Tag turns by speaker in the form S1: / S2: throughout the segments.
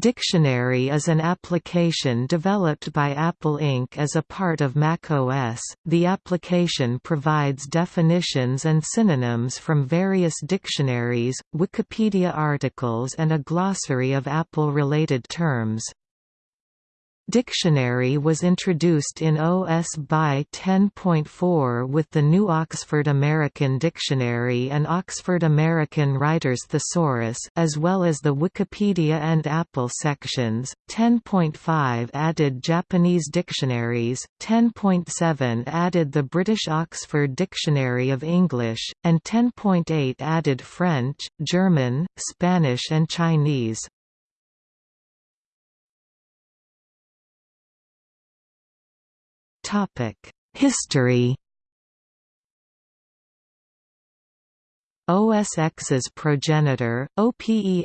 S1: Dictionary is an application developed by Apple Inc. as a part of macOS. The application provides definitions and synonyms from various dictionaries, Wikipedia articles, and a glossary of Apple related terms. Dictionary was introduced in OS BY 10.4 with the new Oxford American Dictionary and Oxford American Writers Thesaurus as well as the Wikipedia and Apple sections. 10.5 added Japanese dictionaries, 10.7 added the British Oxford Dictionary of English, and 10.8 added French, German, Spanish and Chinese. History OS X's progenitor, OPENSTEP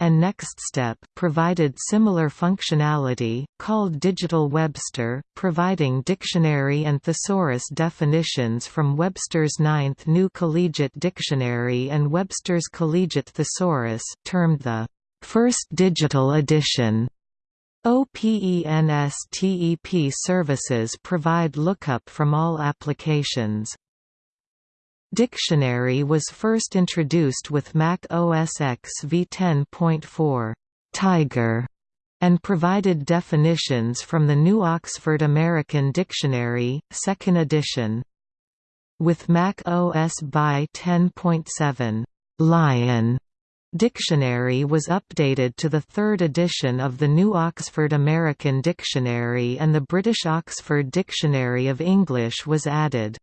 S1: and NextStep provided similar functionality, called Digital Webster, providing dictionary and thesaurus definitions from Webster's Ninth New Collegiate Dictionary and Webster's Collegiate Thesaurus termed the First Digital Edition. OPENSTEP services provide lookup from all applications. Dictionary was first introduced with Mac OS X v10.4 Tiger and provided definitions from the New Oxford American Dictionary, 2nd edition. With Mac OS by 10.7 Lion Dictionary was updated to the third edition of the New Oxford American Dictionary and the British Oxford Dictionary of English was added.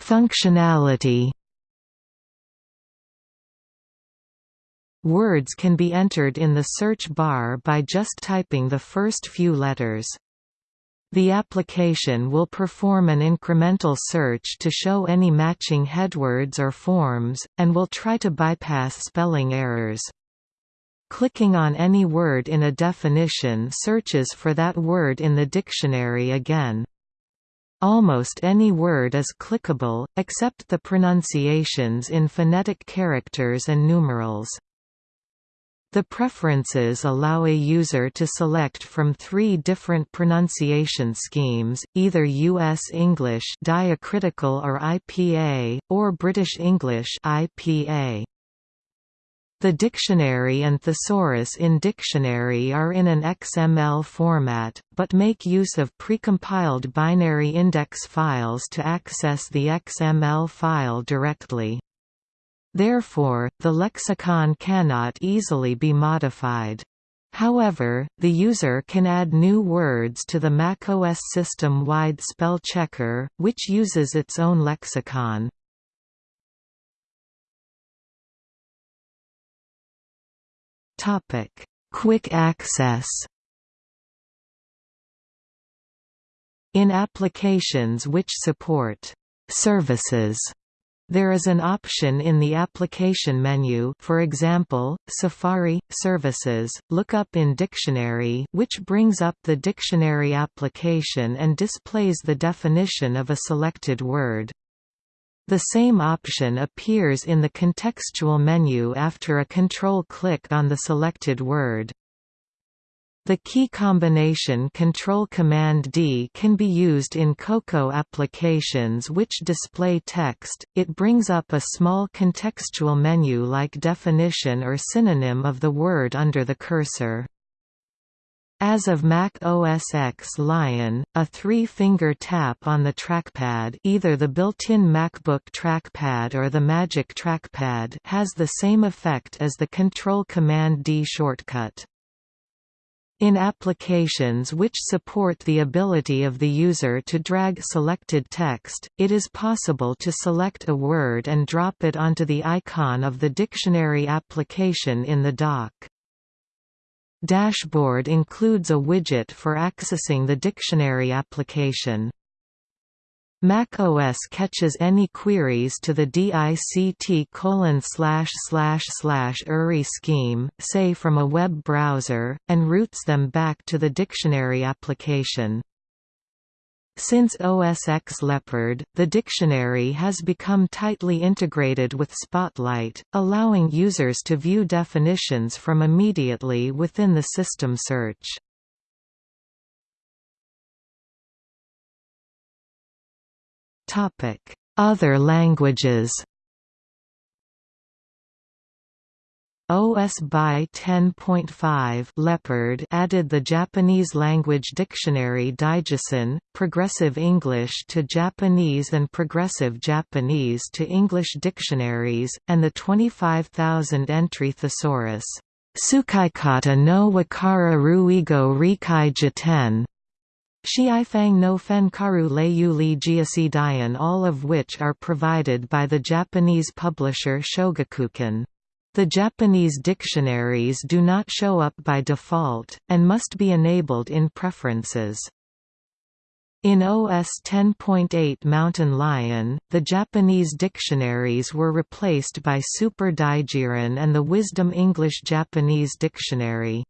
S1: Functionality Words can be entered in the search bar by just typing the first few letters. The application will perform an incremental search to show any matching headwords or forms, and will try to bypass spelling errors. Clicking on any word in a definition searches for that word in the dictionary again. Almost any word is clickable, except the pronunciations in phonetic characters and numerals. The preferences allow a user to select from three different pronunciation schemes, either U.S. English diacritical or IPA, or British English IPA. The dictionary and thesaurus in dictionary are in an XML format, but make use of precompiled binary index files to access the XML file directly. Therefore, the lexicon cannot easily be modified. However, the user can add new words to the macOS system-wide spell checker, which uses its own lexicon. Topic: Quick access In applications which support «services» There is an option in the application menu for example, Safari, Services, look up in Dictionary which brings up the dictionary application and displays the definition of a selected word. The same option appears in the contextual menu after a control click on the selected word. The key combination Control Command D can be used in Cocoa applications which display text. It brings up a small contextual menu like definition or synonym of the word under the cursor. As of Mac OS X Lion, a three-finger tap on the trackpad either the built-in MacBook trackpad or the Magic Trackpad has the same effect as the Control Command D shortcut. In applications which support the ability of the user to drag selected text, it is possible to select a word and drop it onto the icon of the dictionary application in the dock. Dashboard includes a widget for accessing the dictionary application. macOS catches any queries to the DICT colon slash slash slash URI scheme, say from a web browser, and routes them back to the dictionary application. Since OSX Leopard, the dictionary has become tightly integrated with Spotlight, allowing users to view definitions from immediately within the system search. Other languages OS by 10.5 Leopard added the Japanese language dictionary Daijisen, Progressive English to Japanese and Progressive Japanese to English dictionaries, and the 25,000-entry thesaurus, Tsukaikata no Wakaru Ruigo Reikai Jiten, Shiifang no Fenkaru Leiyu Li Jiasi Dian all of which are provided by the Japanese publisher Shogakukan. The Japanese dictionaries do not show up by default, and must be enabled in preferences. In OS 10.8 Mountain Lion, the Japanese dictionaries were replaced by Super Daijirin and the Wisdom English Japanese Dictionary.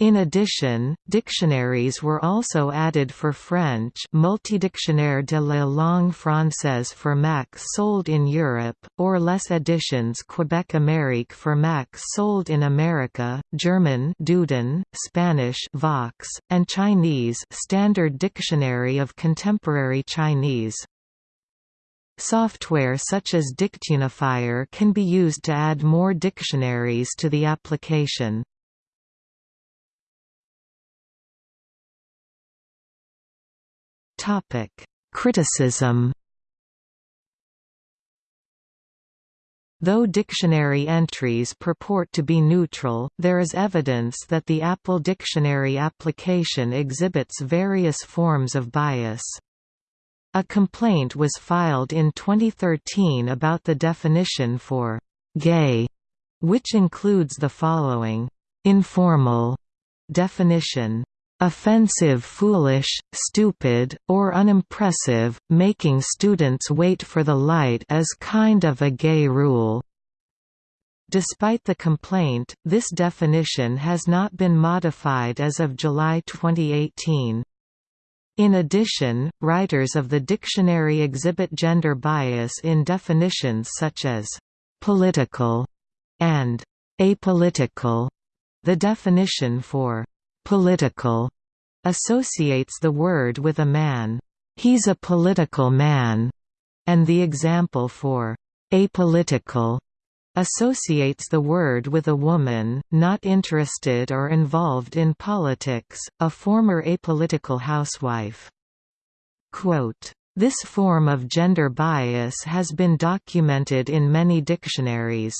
S1: In addition, dictionaries were also added for French Multidictionnaire de la langue française for Mac sold in Europe, or less Editions Quebec Amérique for Mac sold in America, German Duden, Spanish Vox, and Chinese Standard Dictionary of Contemporary Chinese. Software such as Dictunifier can be used to add more dictionaries to the application. Topic: Criticism. Though dictionary entries purport to be neutral, there is evidence that the Apple Dictionary application exhibits various forms of bias. A complaint was filed in 2013 about the definition for «gay», which includes the following «informal» definition offensive foolish, stupid, or unimpressive, making students wait for the light is kind of a gay rule. Despite the complaint, this definition has not been modified as of July 2018. In addition, writers of the dictionary exhibit gender bias in definitions such as «political» and «apolitical». The definition for Political associates the word with a man. He's a political man, and the example for apolitical associates the word with a woman, not interested or involved in politics, a former apolitical housewife. Quote, this form of gender bias has been documented in many dictionaries.